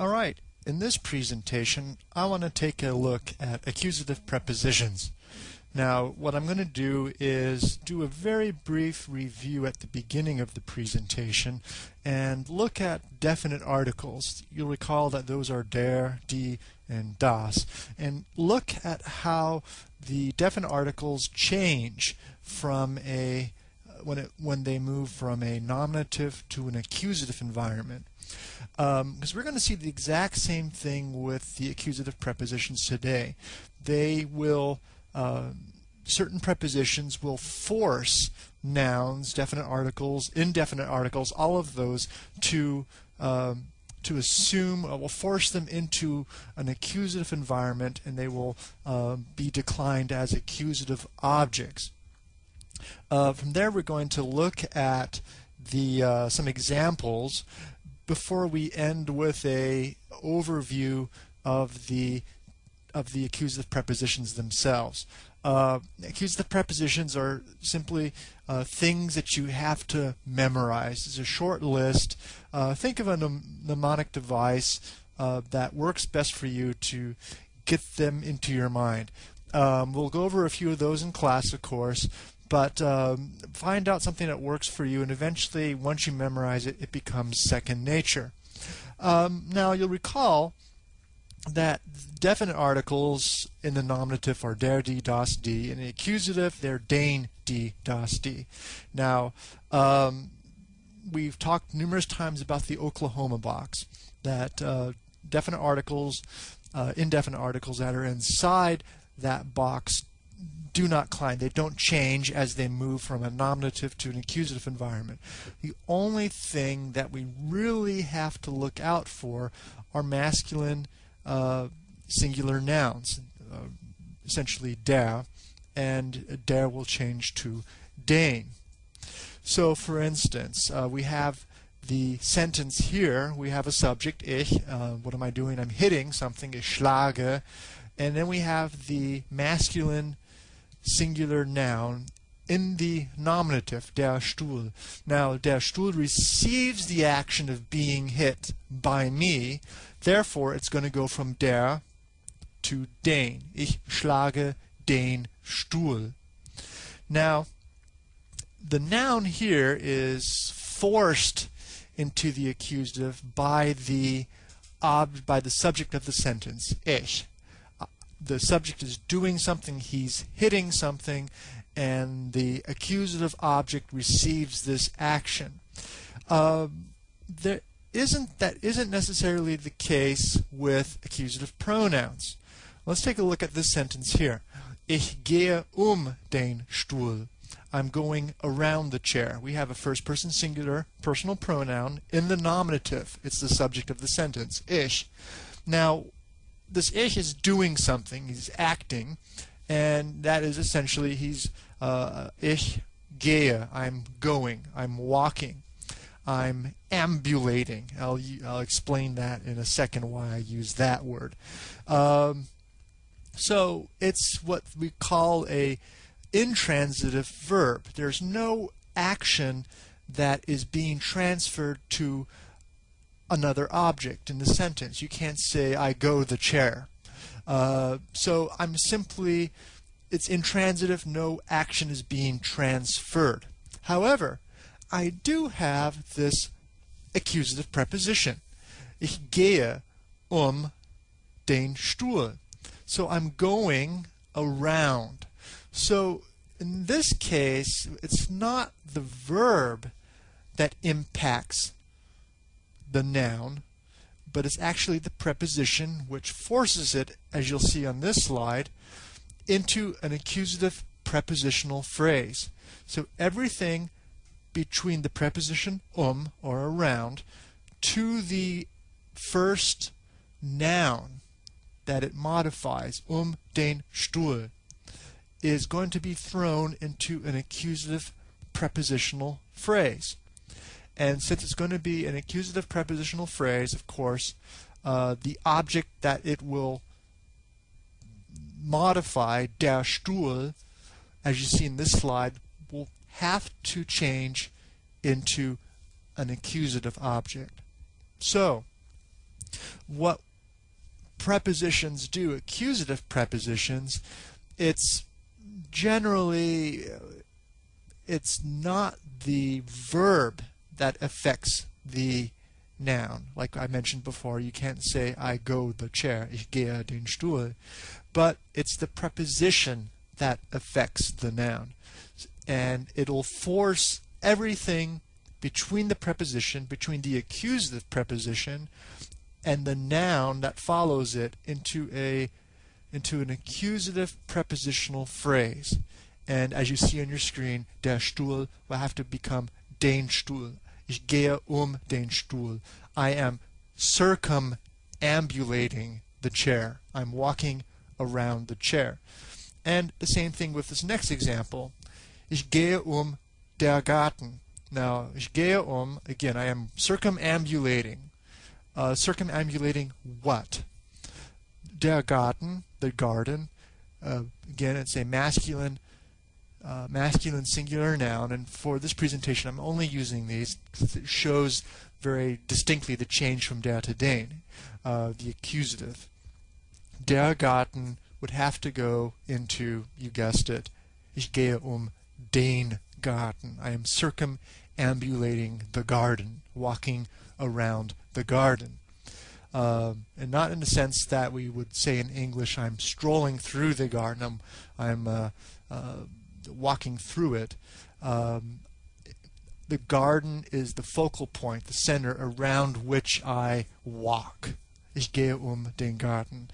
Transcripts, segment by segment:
All right, in this presentation, I want to take a look at accusative prepositions. Now, what I'm going to do is do a very brief review at the beginning of the presentation and look at definite articles. You'll recall that those are der, die, and das, and look at how the definite articles change from a when it when they move from a nominative to an accusative environment because um, we're going to see the exact same thing with the accusative prepositions today. They will, uh, certain prepositions will force nouns, definite articles, indefinite articles, all of those to um, to assume, uh, will force them into an accusative environment and they will uh, be declined as accusative objects. Uh, from there we're going to look at the uh, some examples before we end with a overview of the of the accusative prepositions themselves. Uh, accusative prepositions are simply uh, things that you have to memorize. It's a short list. Uh, think of a mnemonic device uh, that works best for you to get them into your mind. Um, we'll go over a few of those in class, of course, but um, find out something that works for you and eventually once you memorize it it becomes second nature um, now you'll recall that definite articles in the nominative are der, die, das, die. In the accusative, they're den, die, das, die. Now, um, we've talked numerous times about the Oklahoma box, that uh, definite articles, uh, indefinite articles that are inside that box do not climb. They don't change as they move from a nominative to an accusative environment. The only thing that we really have to look out for are masculine uh, singular nouns, uh, essentially der, and der will change to den. So, for instance, uh, we have the sentence here. We have a subject, ich. Uh, what am I doing? I'm hitting something, ich schlage. And then we have the masculine singular noun in the nominative, der Stuhl. Now, der Stuhl receives the action of being hit by me, therefore it's going to go from der to den. Ich schlage den Stuhl. Now, the noun here is forced into the accusative by the ob by the subject of the sentence, ich the subject is doing something, he's hitting something, and the accusative object receives this action. Uh, there isn't that isn't necessarily the case with accusative pronouns. Let's take a look at this sentence here. Ich gehe um den Stuhl. I'm going around the chair. We have a first person singular personal pronoun in the nominative. It's the subject of the sentence, ich. Now, this ich is doing something, he's acting, and that is essentially he's uh, ich gehe, I'm going, I'm walking, I'm ambulating. I'll, I'll explain that in a second why I use that word. Um, so it's what we call a intransitive verb. There's no action that is being transferred to another object in the sentence. You can't say, I go the chair. Uh, so I'm simply, it's intransitive, no action is being transferred. However, I do have this accusative preposition. Ich gehe um den Stuhl. So I'm going around. So in this case, it's not the verb that impacts the noun, but it's actually the preposition which forces it, as you'll see on this slide, into an accusative prepositional phrase. So everything between the preposition um or around to the first noun that it modifies, um den Stuhl, is going to be thrown into an accusative prepositional phrase. And since it's going to be an accusative prepositional phrase, of course, uh, the object that it will modify, der Stuhl, as you see in this slide, will have to change into an accusative object. So, what prepositions do, accusative prepositions, it's generally it's not the verb that affects the noun. Like I mentioned before, you can't say I go the chair, ich gehe den Stuhl, but it's the preposition that affects the noun. And it'll force everything between the preposition, between the accusative preposition and the noun that follows it into a into an accusative prepositional phrase. And as you see on your screen, der Stuhl will have to become den Stuhl. Ich gehe um den Stuhl. I am circumambulating the chair. I'm walking around the chair. And the same thing with this next example. Ich gehe um der Garten. Now, ich gehe um, again, I am circumambulating. Uh, circumambulating what? Der Garten, the garden. Uh, again, it's a masculine uh, masculine singular noun, and for this presentation I'm only using these it shows very distinctly the change from der to den, uh, the accusative. Der Garten would have to go into, you guessed it, ich gehe um den Garten. I am circumambulating the garden, walking around the garden. Um, and not in the sense that we would say in English, I'm strolling through the garden, I'm, I'm uh, uh, walking through it, um, the garden is the focal point, the center around which I walk. Ich gehe um den Garten.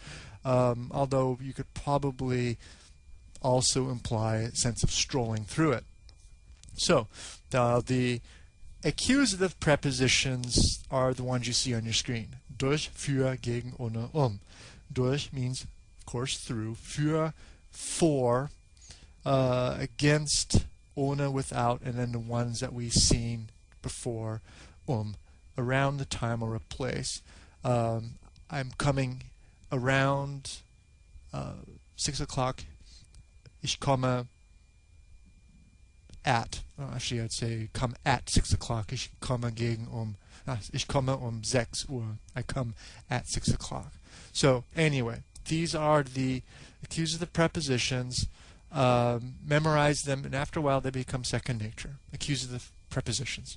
Um, although you could probably also imply a sense of strolling through it. So, the accusative prepositions are the ones you see on your screen. Durch, für, gegen, ohne, um. Durch means, of course, through. Für, for, uh, against, ohne, without, and then the ones that we've seen before, um, around the time or a place. Um, I'm coming around uh, 6 o'clock. Ich komme at. Actually, I'd say come at 6 o'clock. Ich komme gegen um. Uh, ich komme um 6 Uhr. I come at 6 o'clock. So, anyway, these are the accusative prepositions. Um, memorize them, and after a while they become second nature. Accusative prepositions.